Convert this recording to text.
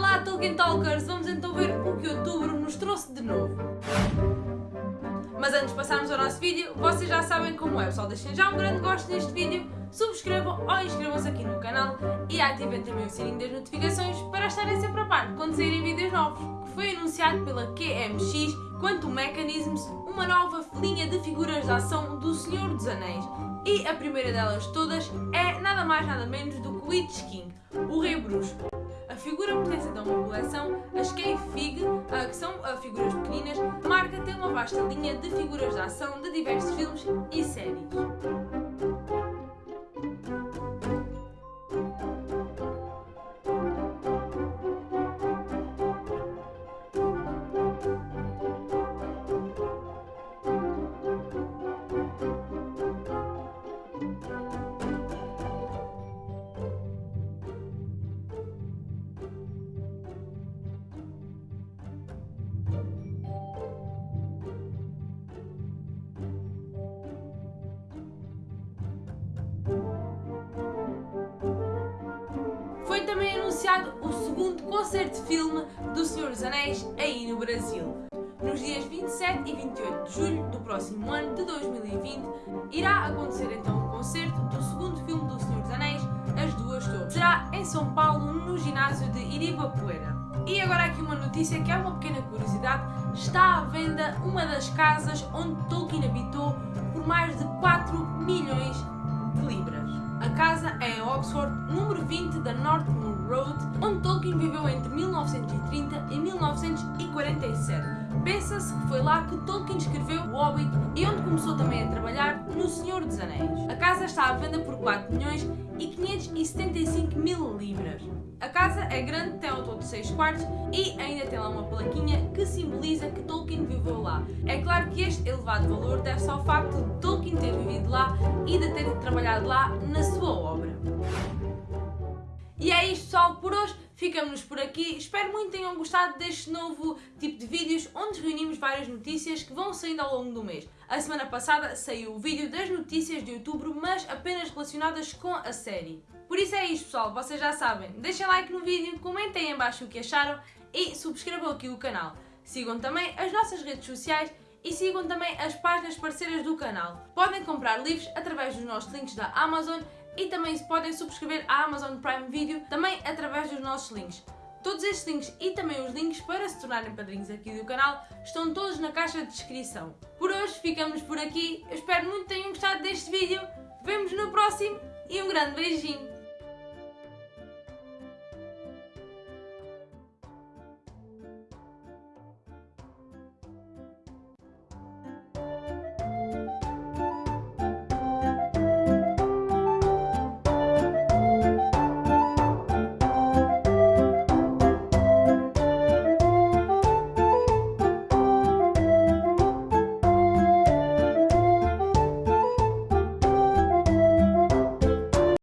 Olá Tolkien Talkers, vamos então ver o que outubro nos trouxe de novo. Mas antes de passarmos ao nosso vídeo, vocês já sabem como é, pessoal, deixem já um grande gosto neste vídeo, subscrevam ou inscrevam-se aqui no canal e ativem também o sininho das notificações para estarem sempre a par quando saírem vídeos novos, que foi anunciado pela QMX Quantum Mechanisms, uma nova linha de figuras de ação do Senhor dos Anéis. E a primeira delas todas é nada mais nada menos do que Witch King, o Rei Bruxo. Figura pertence então a uma coleção, as Cave Fig, que são figuras pequeninas, marca tem uma vasta linha de figuras de ação de diversos filmes e séries. Anunciado o segundo concerto de filme do Senhor dos Anéis aí no Brasil. Nos dias 27 e 28 de julho do próximo ano de 2020, irá acontecer então o concerto do segundo filme do Senhor dos Anéis, As Duas Torres. Será em São Paulo, no ginásio de Iribapoeira. E agora aqui uma notícia que é uma pequena curiosidade. Está à venda uma das casas onde Tolkien habitou por mais de 4 milhões de libras. A casa é em Oxford, número 20 da Northmoor Road, onde Tolkien viveu entre 1930 e 1947. Pensa-se que foi lá que Tolkien escreveu O Hobbit e onde começou também a trabalhar no Senhor dos Anéis. A casa está à venda por 4 milhões e 575 mil libras. A casa é grande, tem ao todo 6 quartos e ainda tem lá uma plaquinha que simboliza que Tolkien viveu lá. É claro que este elevado valor deve-se ao facto de Tolkien ter vivido lá e de ter trabalhado lá na sua. E é isto pessoal por hoje, ficamos por aqui, espero muito que tenham gostado deste novo tipo de vídeos onde reunimos várias notícias que vão saindo ao longo do mês. A semana passada saiu o vídeo das notícias de outubro, mas apenas relacionadas com a série. Por isso é isto pessoal, vocês já sabem, deixem like no vídeo, comentem em baixo o que acharam e subscrevam aqui o canal. Sigam também as nossas redes sociais e sigam também as páginas parceiras do canal. Podem comprar livros através dos nossos links da Amazon e também podem subscrever a Amazon Prime Video também através dos nossos links. Todos estes links e também os links para se tornarem padrinhos aqui do canal estão todos na caixa de descrição. Por hoje ficamos por aqui, eu espero muito que tenham gostado deste vídeo, vemos no próximo e um grande beijinho!